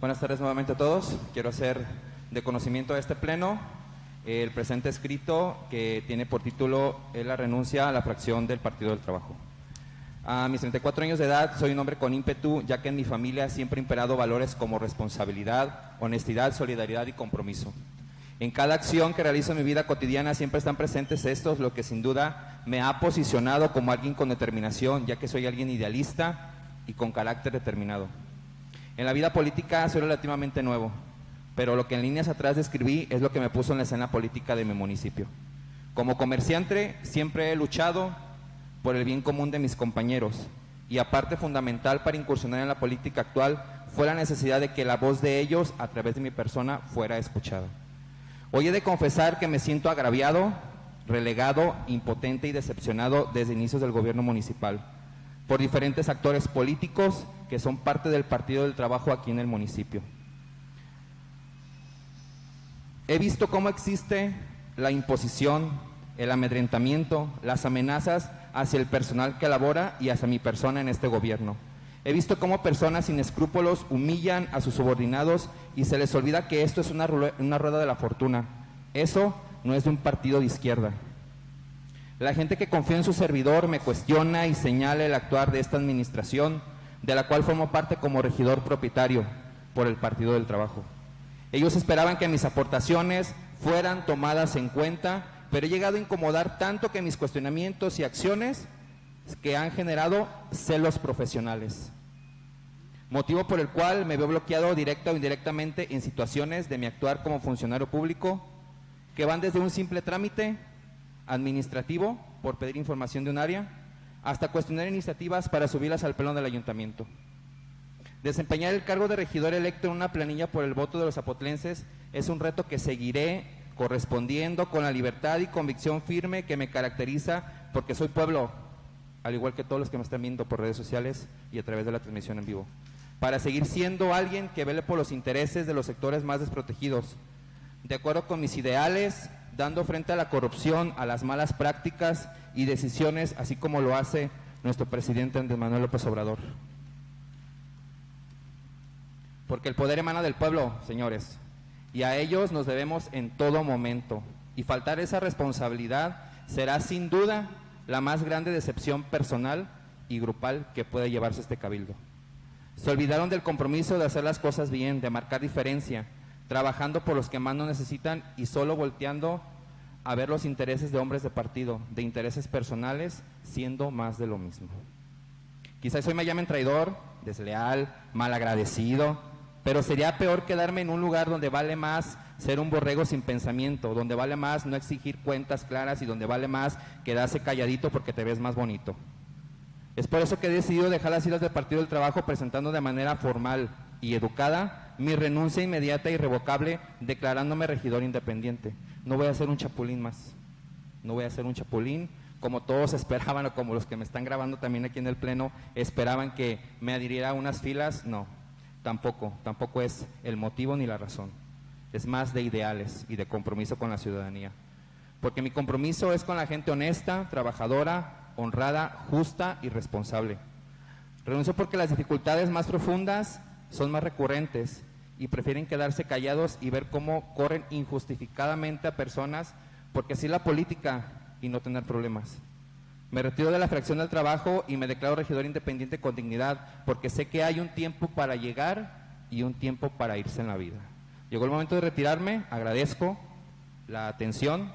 Buenas tardes nuevamente a todos. Quiero hacer de conocimiento a este pleno el presente escrito que tiene por título la renuncia a la fracción del Partido del Trabajo. A mis 34 años de edad soy un hombre con ímpetu, ya que en mi familia siempre han imperado valores como responsabilidad, honestidad, solidaridad y compromiso. En cada acción que realizo en mi vida cotidiana siempre están presentes estos, lo que sin duda me ha posicionado como alguien con determinación, ya que soy alguien idealista y con carácter determinado. En la vida política soy relativamente nuevo, pero lo que en líneas atrás describí es lo que me puso en la escena política de mi municipio. Como comerciante siempre he luchado por el bien común de mis compañeros y aparte fundamental para incursionar en la política actual fue la necesidad de que la voz de ellos a través de mi persona fuera escuchada. Hoy he de confesar que me siento agraviado, relegado, impotente y decepcionado desde inicios del gobierno municipal por diferentes actores políticos que son parte del Partido del Trabajo aquí en el municipio. He visto cómo existe la imposición, el amedrentamiento, las amenazas hacia el personal que labora y hacia mi persona en este gobierno. He visto cómo personas sin escrúpulos humillan a sus subordinados y se les olvida que esto es una, una rueda de la fortuna. Eso no es de un partido de izquierda. La gente que confía en su servidor me cuestiona y señala el actuar de esta administración, de la cual formo parte como regidor propietario por el Partido del Trabajo. Ellos esperaban que mis aportaciones fueran tomadas en cuenta, pero he llegado a incomodar tanto que mis cuestionamientos y acciones que han generado celos profesionales. Motivo por el cual me veo bloqueado directa o indirectamente en situaciones de mi actuar como funcionario público que van desde un simple trámite administrativo por pedir información de un área, hasta cuestionar iniciativas para subirlas al pleno del ayuntamiento. Desempeñar el cargo de regidor electo en una planilla por el voto de los zapotlenses es un reto que seguiré correspondiendo con la libertad y convicción firme que me caracteriza porque soy pueblo, al igual que todos los que me están viendo por redes sociales y a través de la transmisión en vivo, para seguir siendo alguien que vele por los intereses de los sectores más desprotegidos, de acuerdo con mis ideales, dando frente a la corrupción, a las malas prácticas y decisiones, así como lo hace nuestro presidente Andrés Manuel López Obrador. Porque el poder emana del pueblo, señores, y a ellos nos debemos en todo momento. Y faltar esa responsabilidad será sin duda la más grande decepción personal y grupal que puede llevarse este cabildo. Se olvidaron del compromiso de hacer las cosas bien, de marcar diferencia, trabajando por los que más no necesitan y solo volteando a ver los intereses de hombres de partido, de intereses personales, siendo más de lo mismo. Quizás hoy me llamen traidor, desleal, malagradecido, pero sería peor quedarme en un lugar donde vale más ser un borrego sin pensamiento, donde vale más no exigir cuentas claras y donde vale más quedarse calladito porque te ves más bonito. Es por eso que he decidido dejar las islas del Partido del Trabajo presentando de manera formal y educada mi renuncia inmediata e irrevocable declarándome regidor independiente. No voy a ser un chapulín más, no voy a ser un chapulín como todos esperaban o como los que me están grabando también aquí en el pleno esperaban que me adhiriera a unas filas, no, tampoco, tampoco es el motivo ni la razón. Es más de ideales y de compromiso con la ciudadanía. Porque mi compromiso es con la gente honesta, trabajadora, honrada, justa y responsable. Renuncio porque las dificultades más profundas son más recurrentes y prefieren quedarse callados y ver cómo corren injustificadamente a personas porque así la política y no tener problemas. Me retiro de la fracción del trabajo y me declaro regidor independiente con dignidad porque sé que hay un tiempo para llegar y un tiempo para irse en la vida. Llegó el momento de retirarme, agradezco la atención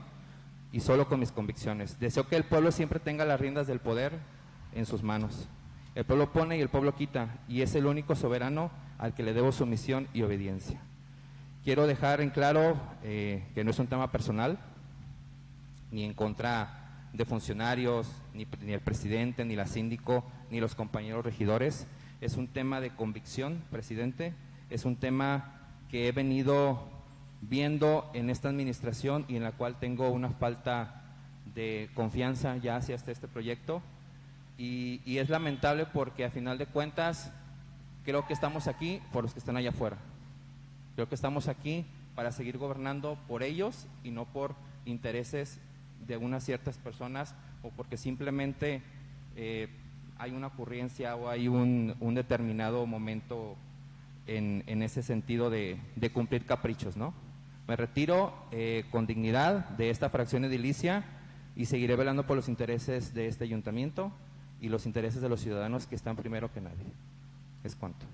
y solo con mis convicciones. Deseo que el pueblo siempre tenga las riendas del poder en sus manos. El pueblo pone y el pueblo quita y es el único soberano al que le debo sumisión y obediencia. Quiero dejar en claro eh, que no es un tema personal, ni en contra de funcionarios, ni, el presidente, ni la síndico, ni los compañeros regidores. Es un tema de convicción, presidente. Es un tema que he venido viendo en esta administración y en la cual tengo una falta de confianza ya hacia este, proyecto. Y es lamentable porque a final de cuentas creo que estamos aquí por los que están allá afuera. Creo que estamos aquí para seguir gobernando por ellos y no por intereses de unas ciertas personas o porque simplemente eh, hay una ocurrencia o hay un, determinado momento en, ese sentido de, de cumplir caprichos, ¿no? Me retiro eh, con dignidad de esta fracción edilicia y seguiré velando por los intereses de este ayuntamiento y los intereses de los ciudadanos que están primero que nadie. Es cuanto.